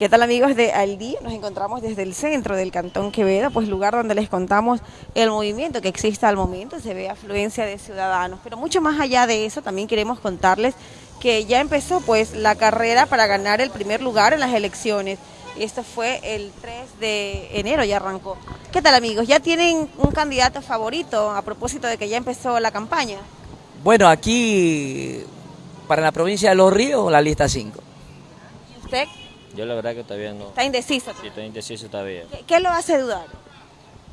¿Qué tal amigos de Al Día? Nos encontramos desde el centro del Cantón Quevedo, pues lugar donde les contamos el movimiento que existe al momento, se ve afluencia de ciudadanos, pero mucho más allá de eso también queremos contarles que ya empezó pues la carrera para ganar el primer lugar en las elecciones. Esto fue el 3 de enero, ya arrancó. ¿Qué tal amigos? ¿Ya tienen un candidato favorito a propósito de que ya empezó la campaña? Bueno, aquí para la provincia de Los Ríos, la lista 5. ¿Y usted? Yo la verdad que todavía no. Está indeciso. Sí, estoy indeciso todavía. ¿Qué, qué lo hace dudar?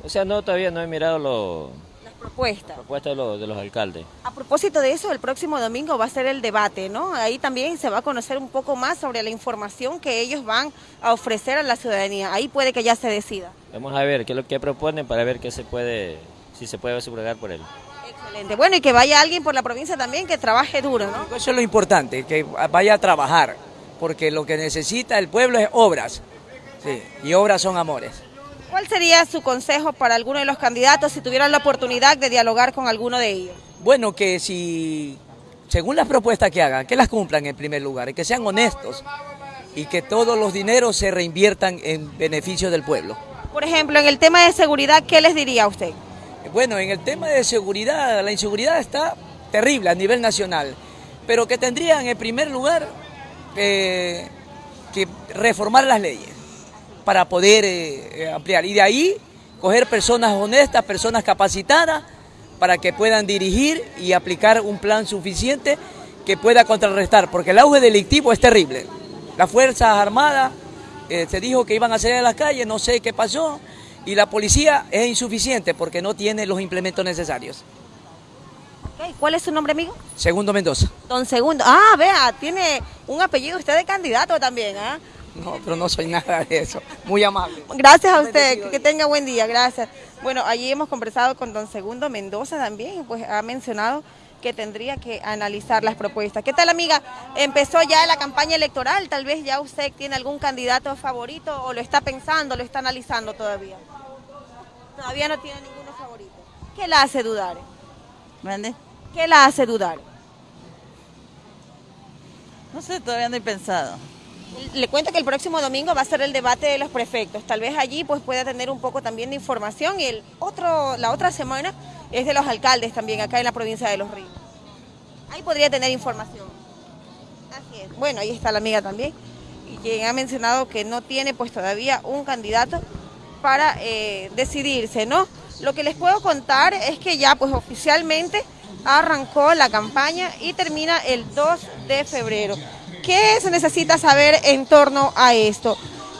O sea, no, todavía no he mirado los Las propuestas. propuestas de los, de los alcaldes. A propósito de eso, el próximo domingo va a ser el debate, ¿no? Ahí también se va a conocer un poco más sobre la información que ellos van a ofrecer a la ciudadanía. Ahí puede que ya se decida. Vamos a ver qué es lo que proponen para ver qué se puede, si se puede sufragar por él. Excelente. Bueno, y que vaya alguien por la provincia también que trabaje duro, ¿no? Eso es lo importante, que vaya a trabajar, porque lo que necesita el pueblo es obras. Sí, y obras son amores. ¿Cuál sería su consejo para alguno de los candidatos si tuvieran la oportunidad de dialogar con alguno de ellos? Bueno, que si, según las propuestas que hagan, que las cumplan en primer lugar, que sean honestos, y que todos los dineros se reinviertan en beneficio del pueblo. Por ejemplo, en el tema de seguridad, ¿qué les diría a usted? Bueno, en el tema de seguridad, la inseguridad está terrible a nivel nacional, pero que tendrían en primer lugar eh, que reformar las leyes para poder eh, eh, ampliar. Y de ahí coger personas honestas, personas capacitadas, para que puedan dirigir y aplicar un plan suficiente que pueda contrarrestar, porque el auge delictivo es terrible. Las Fuerzas Armadas se dijo que iban a salir a las calles, no sé qué pasó, y la policía es insuficiente porque no tiene los implementos necesarios. ¿Cuál es su nombre, amigo? Segundo Mendoza. Don Segundo. Ah, vea, tiene un apellido usted de candidato también, ¿ah? No, pero no soy nada de eso. Muy amable. Gracias a usted, que tenga buen día, gracias. Bueno, allí hemos conversado con don Segundo Mendoza también, pues ha mencionado que tendría que analizar las propuestas. ¿Qué tal, amiga? Empezó ya la campaña electoral, tal vez ya usted tiene algún candidato favorito o lo está pensando, lo está analizando todavía. Todavía no tiene ninguno favorito. ¿Qué la hace dudar? ¿Mande? ¿Qué la hace dudar? No sé, todavía no he pensado. Le cuento que el próximo domingo va a ser el debate de los prefectos. Tal vez allí pues pueda tener un poco también de información y el otro, la otra semana es de los alcaldes también acá en la provincia de Los Ríos. Ahí podría tener información. Así es. Bueno, ahí está la amiga también. Y quien ha mencionado que no tiene pues todavía un candidato para eh, decidirse, ¿no? Lo que les puedo contar es que ya pues oficialmente arrancó la campaña y termina el 2 de febrero. ¿Qué se necesita saber en torno a esto?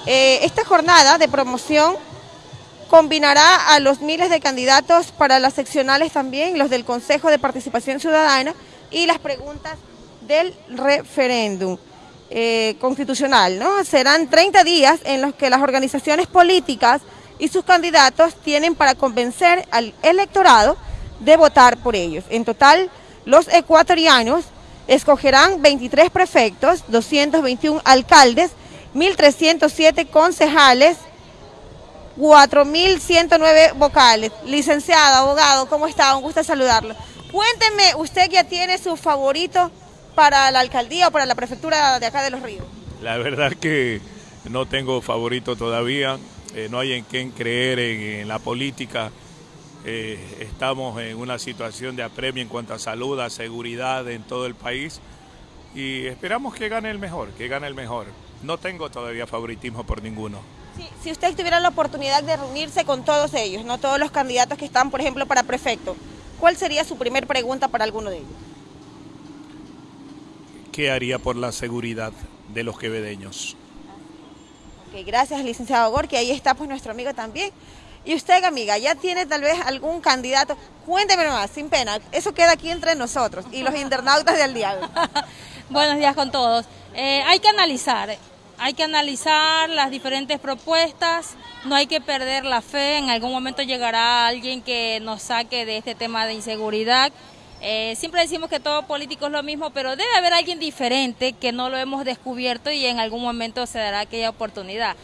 Eh, esta jornada de promoción combinará a los miles de candidatos para las seccionales también, los del Consejo de Participación Ciudadana y las preguntas del referéndum eh, constitucional. Serán 30 días en los que las organizaciones políticas y sus candidatos tienen para convencer al electorado de votar por ellos. En total, los ecuatorianos escogerán 23 prefectos, 221 alcaldes, 1.307 concejales, 4.109 vocales. Licenciado, abogado, ¿cómo está? Un gusto saludarlo. Cuénteme, usted ya tiene su favorito para la alcaldía o para la prefectura de acá de Los Ríos. La verdad que no tengo favorito todavía, eh, no hay en quién creer en la política. Eh, estamos en una situación de apremio en cuanto a salud, a seguridad en todo el país y esperamos que gane el mejor, que gane el mejor. No tengo todavía favoritismo por ninguno. Sí, si usted tuviera la oportunidad de reunirse con todos ellos, no todos los candidatos que están, por ejemplo, para prefecto, ¿cuál sería su primer pregunta para alguno de ellos? ¿Qué haría por la seguridad de los quevedeños? Ok, gracias, licenciado Gorky. Ahí está pues nuestro amigo también. Y usted, amiga, ¿ya tiene tal vez algún candidato? Cuénteme nomás, sin pena. Eso queda aquí entre nosotros y los internautas del diálogo. Buenos días con todos. Eh, hay que analizar, hay que analizar las diferentes propuestas, no hay que perder la fe, en algún momento llegará alguien que nos saque de este tema de inseguridad. Eh, siempre decimos que todo político es lo mismo, pero debe haber alguien diferente que no lo hemos descubierto y en algún momento se dará aquella oportunidad.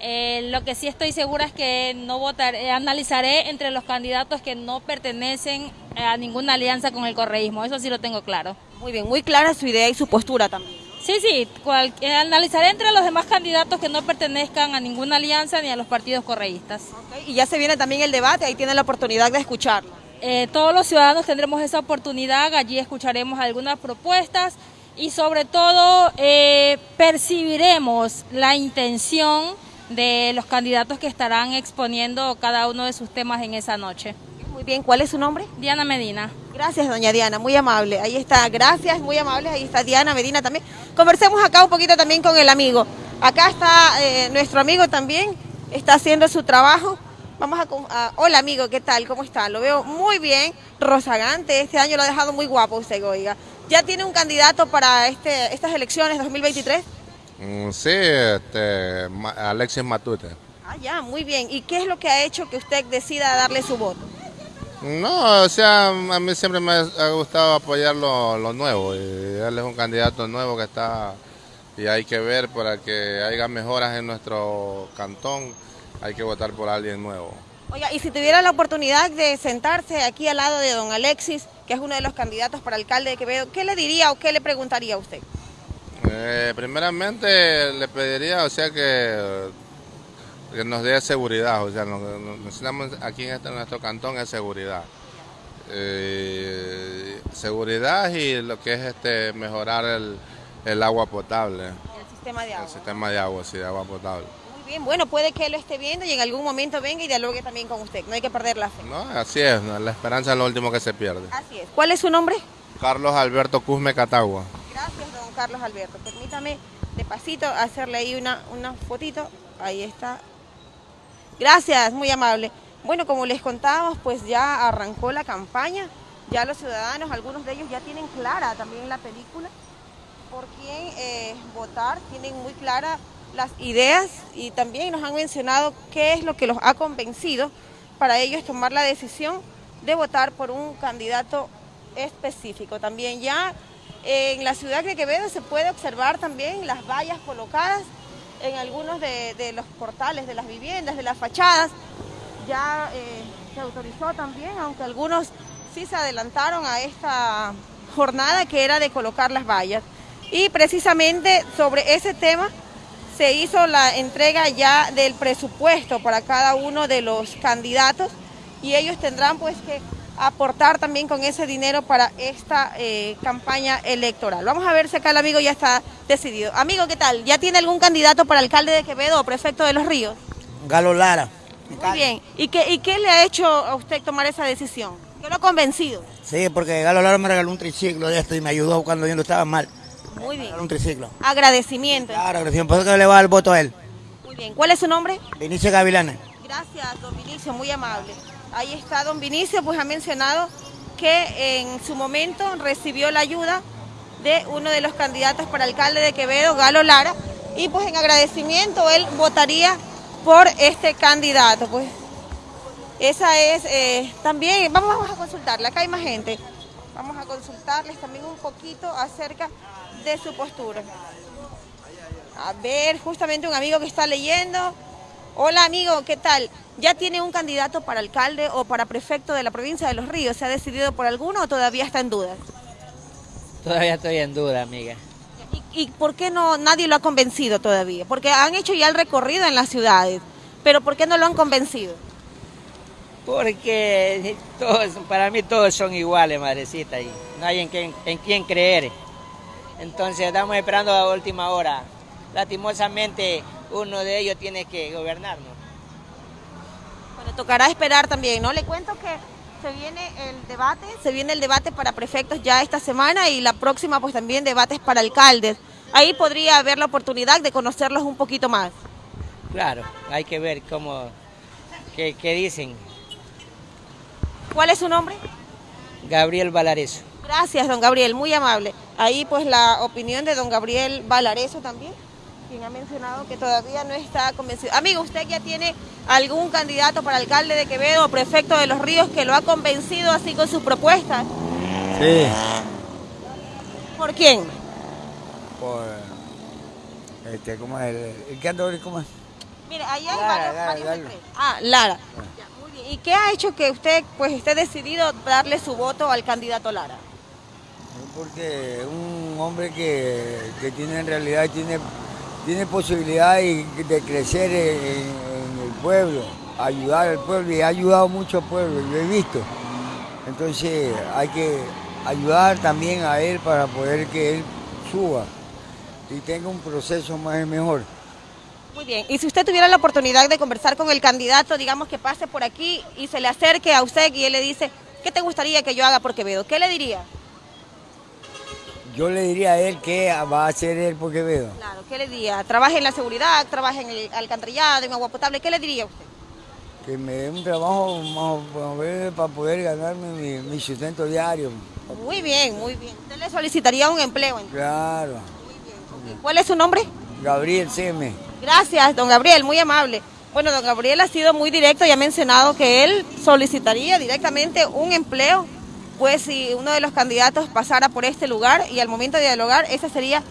Eh, lo que sí estoy segura es que no votaré, analizaré entre los candidatos que no pertenecen a ninguna alianza con el correísmo, eso sí lo tengo claro. Muy bien, muy clara su idea y su postura también. Sí, sí, cual- eh, analizaré entre los demás candidatos que no pertenezcan a ninguna alianza ni a los partidos correístas. Y ya se viene también el debate, ahí tienen la oportunidad de escucharlo. Eh, todos los ciudadanos tendremos esa oportunidad, allí escucharemos algunas propuestas y sobre todo eh, percibiremos la intención de los candidatos que estarán exponiendo cada uno de sus temas en esa noche. Muy bien, ¿cuál es su nombre? Diana Medina. Gracias, doña Diana, muy amable. Ahí está, gracias, muy amable. Ahí está Diana Medina también. Conversemos acá un poquito también con el amigo. Acá está eh, nuestro amigo también, está haciendo su trabajo. Vamos a, a- Hola amigo, ¿qué tal? ¿Cómo está? Lo veo muy bien, rozagante. Este año lo ha dejado muy guapo usted, oiga. ¿Ya tiene un candidato para este, estas elecciones 2023? Mm, Sí, este, Alexis Matute. Ah, ya, muy bien. ¿Y qué es lo que ha hecho que usted decida darle su voto? No, o sea, a mí siempre me ha gustado apoyar lo, lo nuevo. Y él es un candidato nuevo que está y hay que ver para que haya mejoras en nuestro cantón. Hay que votar por alguien nuevo. Oiga, y si tuviera la oportunidad de sentarse aquí al lado de don Alexis, que es uno de los candidatos para alcalde de Quevedo, ¿qué le diría o qué le preguntaría a usted? Eh, primeramente le pediría, o sea, que, que nos dé seguridad. O sea, lo que necesitamos aquí en este, nuestro cantón es seguridad. Eh, seguridad y lo que es este mejorar el, el agua potable, El sistema de agua. el sistema de agua, sí, de agua potable. Muy bien, bueno, puede que él lo esté viendo y en algún momento venga y dialogue también con usted. No hay que perder la fe. ¿No? Así es, la esperanza es lo último que se pierde. Así es. ¿Cuál es su nombre? Carlos Alberto Cusme Catagua. Carlos Alberto. Permítame de pasito hacerle ahí una, una fotito. Ahí está. Gracias, muy amable. Bueno, como les contábamos, pues ya arrancó la campaña. Ya los ciudadanos, algunos de ellos ya tienen clara también la película por quién eh, votar, tienen muy claras las ideas y también nos han mencionado qué es lo que los ha convencido para ellos tomar la decisión de votar por un candidato específico. También ya en la ciudad de Quevedo se puede observar también las vallas colocadas en algunos de, los portales de las viviendas, de las fachadas. Ya eh, se autorizó también, aunque algunos sí se adelantaron a esta jornada que era de colocar las vallas. Y precisamente sobre ese tema se hizo la entrega ya del presupuesto para cada uno de los candidatos y ellos tendrán pues que aportar también con ese dinero para esta eh, campaña electoral. Vamos a ver si acá el amigo ya está decidido. Amigo, ¿qué tal? ¿Ya tiene algún candidato para alcalde de Quevedo o prefecto de Los Ríos? Galo Lara. Muy bien. ¿Y qué, ¿Y qué le ha hecho a usted tomar esa decisión? ¿Qué lo ha convencido? Sí, porque Galo Lara me regaló un triciclo de esto y me ayudó cuando yo no estaba mal. Muy Me bien. un triciclo. Agradecimiento. Claro, recién por eso que le va el voto a él. Muy bien. ¿Cuál es su nombre? Vinicio Gavilanes. Gracias, don Vinicio, muy amable. Ahí está don Vinicio, pues ha mencionado que en su momento recibió la ayuda de uno de los candidatos para alcalde de Quevedo, Galo Lara, y pues en agradecimiento él votaría por este candidato. Pues esa es eh, también, vamos, vamos a consultarle, acá hay más gente, vamos a consultarles también un poquito acerca de su postura. A ver, justamente un amigo que está leyendo. Hola amigo, ¿qué tal? ¿Ya tiene un candidato para alcalde o para prefecto de la provincia de Los Ríos? ¿Se ha decidido por alguno o todavía está en duda? Todavía estoy en duda, amiga. ¿Y, y por qué no nadie lo ha convencido todavía? Porque han hecho ya el recorrido en las ciudades, pero ¿por qué no lo han convencido? Porque todos, para mí todos son iguales, madrecita, y no hay en quién, en quién creer. Entonces estamos esperando a última hora. Lastimosamente uno de ellos tiene que gobernarnos. Bueno, tocará esperar también, ¿no? Le cuento que se viene el debate, se viene el debate para prefectos ya esta semana y la próxima pues también debates para alcaldes. Ahí podría haber la oportunidad de conocerlos un poquito más. Claro, hay que ver cómo, qué, qué dicen. ¿Cuál es su nombre? Gabriel Valareso. Gracias, don Gabriel, muy amable. Ahí pues la opinión de don Gabriel Valareso también, quien ha mencionado que todavía no está convencido. Amigo, ¿usted ya tiene algún candidato para alcalde de Quevedo o prefecto de Los Ríos que lo ha convencido así con sus propuestas? Sí. ¿Por quién? Por. Este, ¿cómo es? El, que ando, ¿cómo es? Mire, ahí hay Lara, varios, Lara, varios Lara. Ah, Lara. Ya, muy bien. ¿Y qué ha hecho que usted pues esté decidido darle su voto al candidato Lara? Porque un un hombre que, que tiene en realidad tiene, tiene posibilidad de, crecer en, en el pueblo, ayudar al pueblo y ha ayudado mucho al pueblo, lo he visto. Entonces hay que ayudar también a él para poder que él suba y tenga un proceso más mejor. Muy bien, y si usted tuviera la oportunidad de conversar con el candidato, digamos que pase por aquí y se le acerque a usted y él le dice, ¿qué te gustaría que yo haga por Quevedo? ¿Qué le diría? Yo le diría a él que va a hacer él por Quevedo. Claro, ¿qué le diría? ¿Trabaje en la seguridad, trabaje en el alcantarillado, en agua potable? ¿Qué le diría usted? Que me dé un trabajo más, para poder ganarme mi, mi sustento diario. Muy bien, muy bien. ¿Usted le solicitaría un empleo? entonces? Claro. ¿Cuál es su nombre? Gabriel Seme. Gracias, don Gabriel, muy amable. Bueno, don Gabriel ha sido muy directo y ha mencionado que él solicitaría directamente un empleo, pues si uno de los candidatos pasara por este lugar y al momento de dialogar, ese sería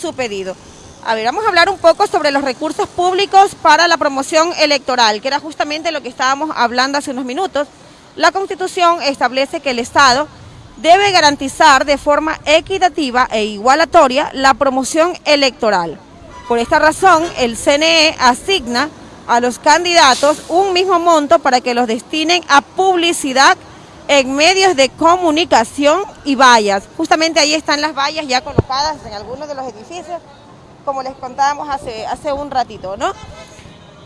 su pedido. A ver, vamos a hablar un poco sobre los recursos públicos para la promoción electoral, que era justamente lo que estábamos hablando hace unos minutos. La Constitución establece que el Estado debe garantizar de forma equitativa e igualatoria la promoción electoral. Por esta razón, el CNE asigna a los candidatos un mismo monto para que los destinen a publicidad en medios de comunicación y vallas. Justamente ahí están las vallas ya colocadas en algunos de los edificios, como les contábamos hace, hace un ratito, ¿no?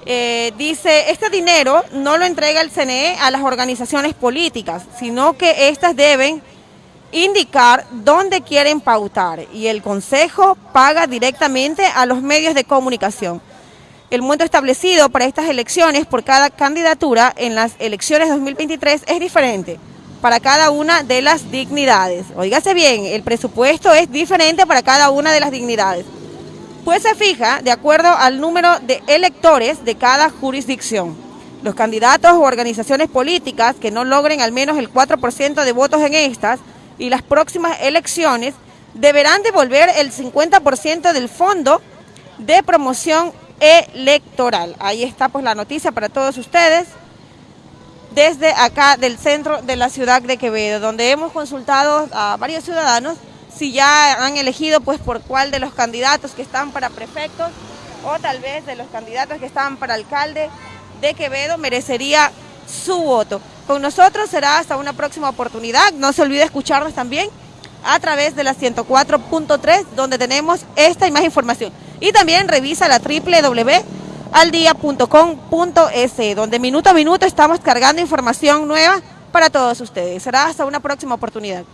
Eh, dice, este dinero no lo entrega el CNE a las organizaciones políticas, sino que éstas deben indicar dónde quieren pautar y el Consejo paga directamente a los medios de comunicación. El monto establecido para estas elecciones por cada candidatura en las elecciones 2023 es diferente para cada una de las dignidades. Óigase bien, el presupuesto es diferente para cada una de las dignidades. Pues se fija de acuerdo al número de electores de cada jurisdicción. Los candidatos o organizaciones políticas que no logren al menos el 4% de votos en estas y las próximas elecciones deberán devolver el 50% del fondo de promoción electoral. Ahí está pues la noticia para todos ustedes desde acá del centro de la ciudad de Quevedo, donde hemos consultado a varios ciudadanos si ya han elegido pues por cuál de los candidatos que están para prefectos o tal vez de los candidatos que están para alcalde de Quevedo merecería su voto. Con nosotros será hasta una próxima oportunidad. No se olvide escucharnos también a través de la 104.3 donde tenemos esta y más información. Y también revisa la www.aldia.com.es donde minuto a minuto estamos cargando información nueva para todos ustedes. Será hasta una próxima oportunidad.